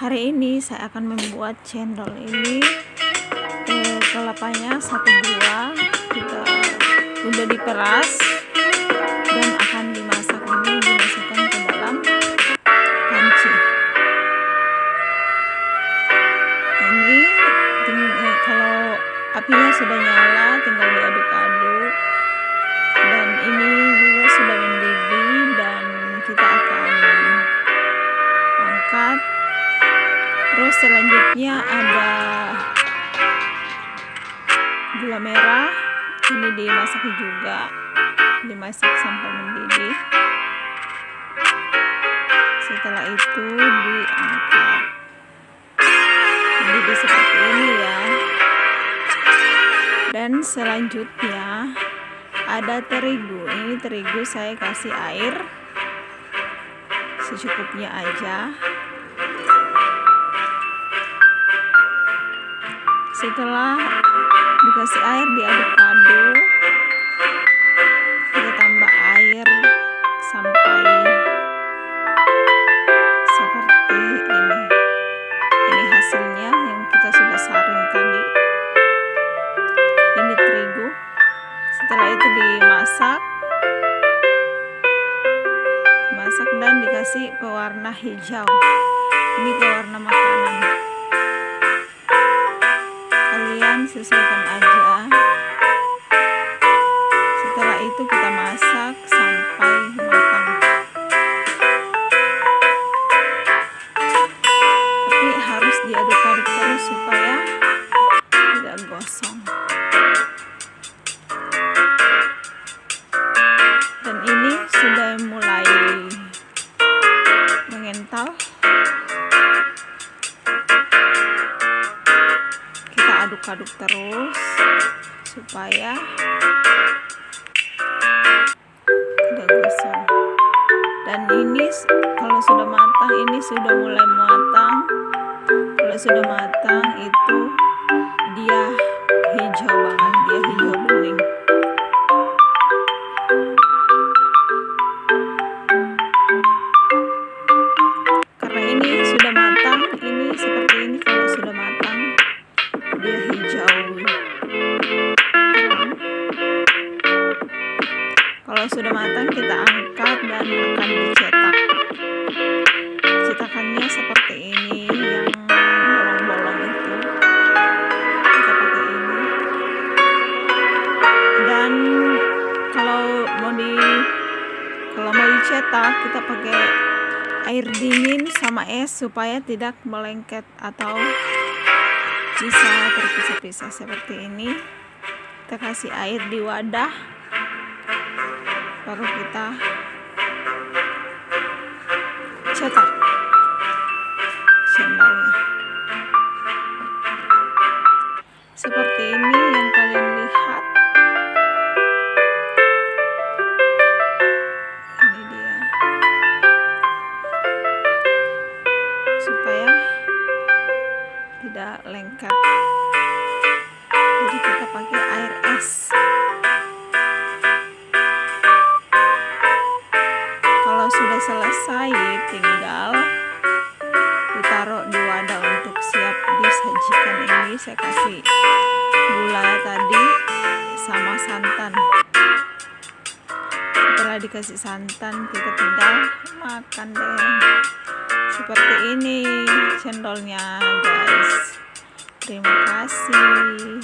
hari ini saya akan membuat cendol ini eh, kelapanya satu buah kita udah diperas dan akan dimasak ini dimasukkan ke dalam panci. Ini eh, kalau apinya sudah nyala tinggal diaduk-aduk selanjutnya ada gula merah. Ini dimasak juga. Dimasak sampai mendidih. Setelah itu diangkat. Mendidih seperti ini ya. Dan selanjutnya ada terigu. Ini terigu saya kasih air. Secukupnya aja setelah dikasih air diaduk-aduk kita tambah air sampai seperti ini. Ini hasilnya yang kita sudah saring tadi. Ini terigu. Setelah itu dimasak. Masak dan dikasih pewarna hijau. Ini pewarna makanan kalian sesuaikan aja aduk-aduk terus supaya tidak gosong. Dan ini kalau sudah matang ini sudah mulai matang. Kalau sudah matang itu dia hijau banget dia hijau sudah matang kita angkat dan akan dicetak. Cetakannya seperti ini yang bolong-bolong itu. Kita pakai ini. Dan kalau mau di kalau mau dicetak kita pakai air dingin sama es supaya tidak melengket atau bisa terpisah-pisah seperti ini. Kita kasih air di wadah baru kita cetak cendolnya seperti ini yang kalian lihat. Ini dia. Supaya tidak lengket. Jadi kita pakai air es ditaruh di wadah untuk siap disajikan ini. Saya kasih gula tadi sama santan. Setelah dikasih santan kita tinggal makan deh. Seperti ini cendolnya guys. Terima kasih